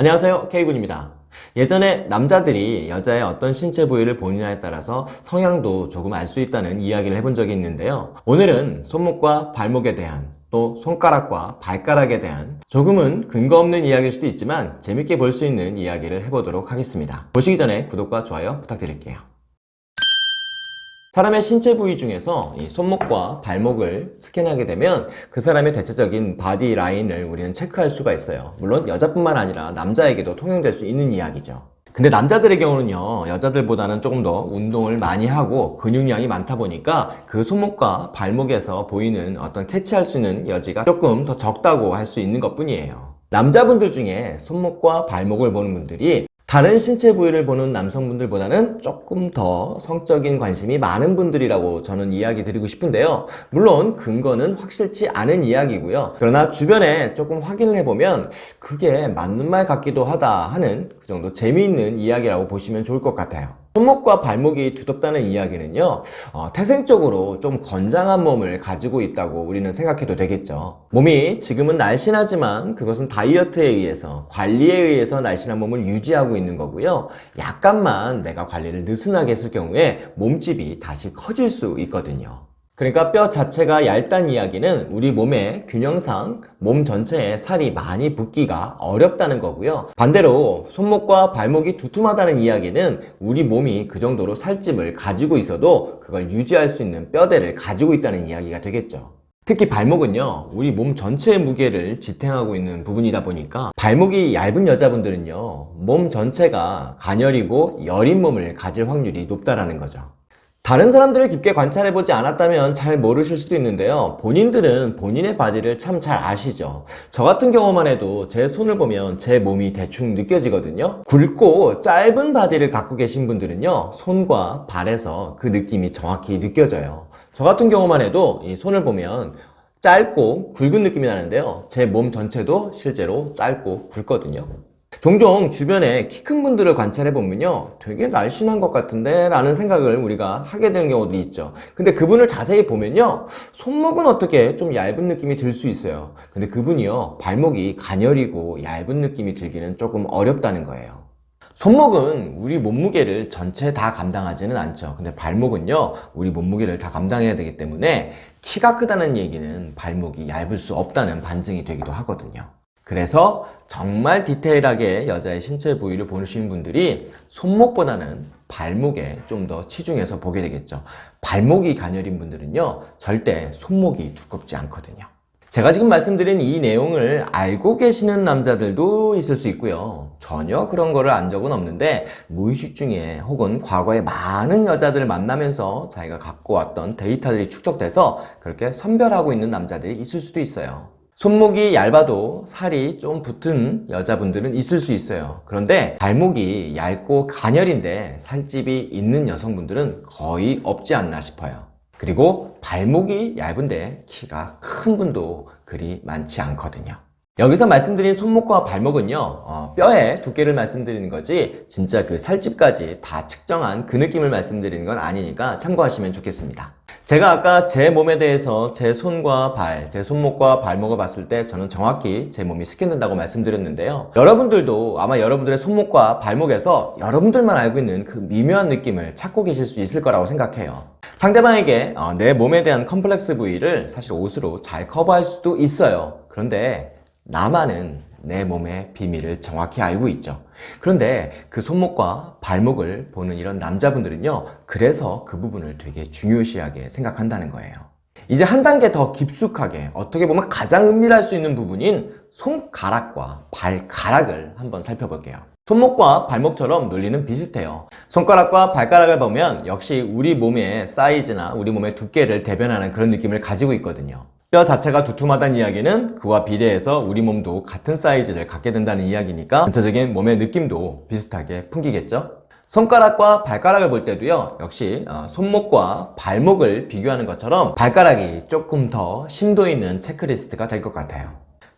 안녕하세요. K군입니다. 예전에 남자들이 여자의 어떤 신체 부위를 보느냐에 따라서 성향도 조금 알 수 있다는 이야기를 해본 적이 있는데요. 오늘은 손목과 발목에 대한 또 손가락과 발가락에 대한 조금은 근거 없는 이야기일 수도 있지만 재밌게 볼 수 있는 이야기를 해보도록 하겠습니다. 보시기 전에 구독과 좋아요 부탁드릴게요 사람의 신체 부위 중에서 이 손목과 발목을 스캔하게 되면 그 사람의 대체적인 바디 라인을 우리는 체크할 수가 있어요. 물론 여자뿐만 아니라 남자에게도 통용될 수 있는 이야기죠. 근데 남자들의 경우는요 여자들보다는 조금 더 운동을 많이 하고 근육량이 많다 보니까 그 손목과 발목에서 보이는 어떤 캐치할 수 있는 여지가 조금 더 적다고 할 수 있는 것 뿐이에요. 남자분들 중에 손목과 발목을 보는 분들이 다른 신체 부위를 보는 남성분들보다는 조금 더 성적인 관심이 많은 분들이라고 저는 이야기 드리고 싶은데요. 물론 근거는 확실치 않은 이야기고요. 그러나 주변에 조금 확인을 해보면 그게 맞는 말 같기도 하다 하는 그 정도 재미있는 이야기라고 보시면 좋을 것 같아요 손목과 발목이 두텁다는 이야기는요 어, 태생적으로 좀 건장한 몸을 가지고 있다고 우리는 생각해도 되겠죠. 몸이 지금은 날씬하지만 그것은 다이어트에 의해서 관리에 의해서 날씬한 몸을 유지하고 있는 거고요. 약간만 내가 관리를 느슨하게 했을 경우에 몸집이 다시 커질 수 있거든요 그러니까 뼈 자체가 얇다는 이야기는 우리 몸의 균형상 몸 전체에 살이 많이 붙기가 어렵다는 거고요. 반대로 손목과 발목이 두툼하다는 이야기는 우리 몸이 그 정도로 살집을 가지고 있어도 그걸 유지할 수 있는 뼈대를 가지고 있다는 이야기가 되겠죠. 특히 발목은요 우리 몸 전체의 무게를 지탱하고 있는 부분이다 보니까 발목이 얇은 여자분들은요 몸 전체가 가녀리고 여린 몸을 가질 확률이 높다라는 거죠 다른 사람들을 깊게 관찰해보지 않았다면 잘 모르실 수도 있는데요. 본인들은 본인의 바디를 참 잘 아시죠. 저 같은 경우만 해도 제 손을 보면 제 몸이 대충 느껴지거든요. 굵고 짧은 바디를 갖고 계신 분들은요 손과 발에서 그 느낌이 정확히 느껴져요. 저 같은 경우만 해도 이 손을 보면 짧고 굵은 느낌이 나는데요. 제 몸 전체도 실제로 짧고 굵거든요 종종 주변에 키 큰 분들을 관찰해 보면요 되게 날씬한 것 같은데 라는 생각을 우리가 하게 되는 경우도 있죠. 근데 그분을 자세히 보면요 손목은 어떻게 좀 얇은 느낌이 들 수 있어요. 근데 그분이요 발목이 가녀리고 얇은 느낌이 들기는 조금 어렵다는 거예요. 손목은 우리 몸무게를 전체 다 감당하지는 않죠. 근데 발목은요 우리 몸무게를 다 감당해야 되기 때문에 키가 크다는 얘기는 발목이 얇을 수 없다는 반증이 되기도 하거든요 그래서 정말 디테일하게 여자의 신체 부위를 보시는 분들이 손목보다는 발목에 좀 더 치중해서 보게 되겠죠. 발목이 가녀린 분들은요 절대 손목이 두껍지 않거든요. 제가 지금 말씀드린 이 내용을 알고 계시는 남자들도 있을 수 있고요. 전혀 그런 거를 안 적은 없는데 무의식 중에 혹은 과거에 많은 여자들을 만나면서 자기가 갖고 왔던 데이터들이 축적돼서 그렇게 선별하고 있는 남자들이 있을 수도 있어요 손목이 얇아도 살이 좀 붙은 여자분들은 있을 수 있어요. 그런데 발목이 얇고 가녀린데 살집이 있는 여성분들은 거의 없지 않나 싶어요. 그리고 발목이 얇은데 키가 큰 분도 그리 많지 않거든요. 여기서 말씀드린 손목과 발목은요 어, 뼈의 두께를 말씀드리는 거지 진짜 그 살집까지 다 측정한 그 느낌을 말씀드리는 건 아니니까 참고하시면 좋겠습니다 제가 아까 제 몸에 대해서 제 손과 발, 제 손목과 발목을 봤을 때 저는 정확히 제 몸이 스캔된다고 말씀드렸는데요. 여러분들도 아마 여러분들의 손목과 발목에서 여러분들만 알고 있는 그 미묘한 느낌을 찾고 계실 수 있을 거라고 생각해요. 상대방에게 어, 내 몸에 대한 컴플렉스 부위를 사실 옷으로 잘 커버할 수도 있어요. 그런데 나만은 내 몸의 비밀을 정확히 알고 있죠. 그런데 그 손목과 발목을 보는 이런 남자분들은요 그래서 그 부분을 되게 중요시하게 생각한다는 거예요. 이제 한 단계 더 깊숙하게 어떻게 보면 가장 은밀할 수 있는 부분인 손가락과 발가락을 한번 살펴볼게요. 손목과 발목처럼 논리는 비슷해요. 손가락과 발가락을 보면 역시 우리 몸의 사이즈나 우리 몸의 두께를 대변하는 그런 느낌을 가지고 있거든요 뼈 자체가 두툼하다는 이야기는 그와 비례해서 우리 몸도 같은 사이즈를 갖게 된다는 이야기니까 전체적인 몸의 느낌도 비슷하게 풍기겠죠? 손가락과 발가락을 볼 때도요 역시 어, 손목과 발목을 비교하는 것처럼 발가락이 조금 더 심도 있는 체크리스트가 될 것 같아요.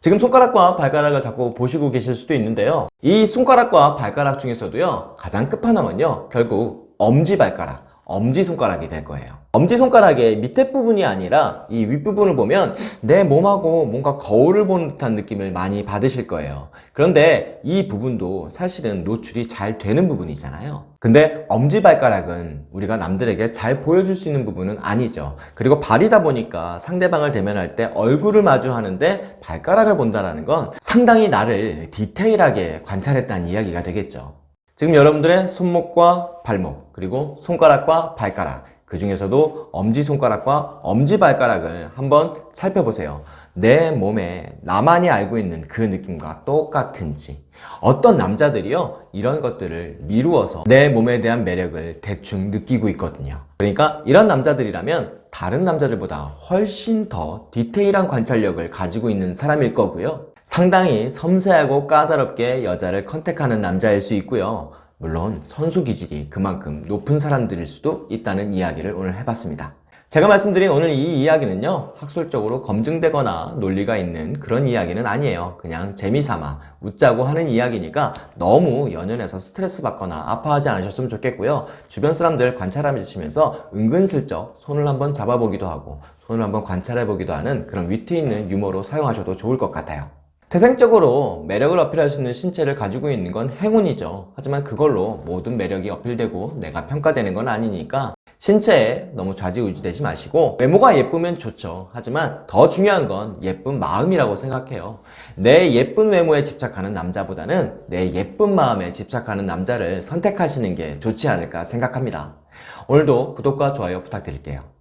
지금 손가락과 발가락을 자꾸 보시고 계실 수도 있는데요. 이 손가락과 발가락 중에서도요 가장 끝판왕은요 결국 엄지발가락 엄지손가락이 될 거예요. 엄지손가락의 밑에 부분이 아니라 이 윗부분을 보면 내 몸하고 뭔가 거울을 보는 듯한 느낌을 많이 받으실 거예요. 그런데 이 부분도 사실은 노출이 잘 되는 부분이잖아요. 근데 엄지발가락은 우리가 남들에게 잘 보여줄 수 있는 부분은 아니죠. 그리고 발이다 보니까 상대방을 대면할 때 얼굴을 마주하는데 발가락을 본다는 건 상당히 나를 디테일하게 관찰했다는 이야기가 되겠죠. 지금 여러분들의 손목과 발목, 그리고 손가락과 발가락, 그 중에서도 엄지손가락과 엄지발가락을 한번 살펴보세요. 내 몸에 나만이 알고 있는 그 느낌과 똑같은지. 어떤 남자들이요, 이런 것들을 미루어서 내 몸에 대한 매력을 대충 느끼고 있거든요. 그러니까 이런 남자들이라면 다른 남자들보다 훨씬 더 디테일한 관찰력을 가지고 있는 사람일 거고요. 상당히 섬세하고 까다롭게 여자를 컨택하는 남자일 수 있고요. 물론 선수 기질이 그만큼 높은 사람들일 수도 있다는 이야기를 오늘 해봤습니다. 제가 말씀드린 오늘 이 이야기는요 학술적으로 검증되거나 논리가 있는 그런 이야기는 아니에요 그냥 재미삼아 웃자고 하는 이야기니까 너무 연연해서 스트레스 받거나 아파하지 않으셨으면 좋겠고요 주변 사람들 관찰하시면서 은근슬쩍 손을 한번 잡아보기도 하고 손을 한번 관찰해보기도 하는 그런 위트 있는 유머로 사용하셔도 좋을 것 같아요 태생적으로 매력을 어필할 수 있는 신체를 가지고 있는 건 행운이죠. 하지만 그걸로 모든 매력이 어필되고 내가 평가되는 건 아니니까 신체에 너무 좌지우지되지 마시고 외모가 예쁘면 좋죠. 하지만 더 중요한 건 예쁜 마음이라고 생각해요. 내 예쁜 외모에 집착하는 남자보다는 내 예쁜 마음에 집착하는 남자를 선택하시는 게 좋지 않을까 생각합니다. 오늘도 구독과 좋아요 부탁드릴게요.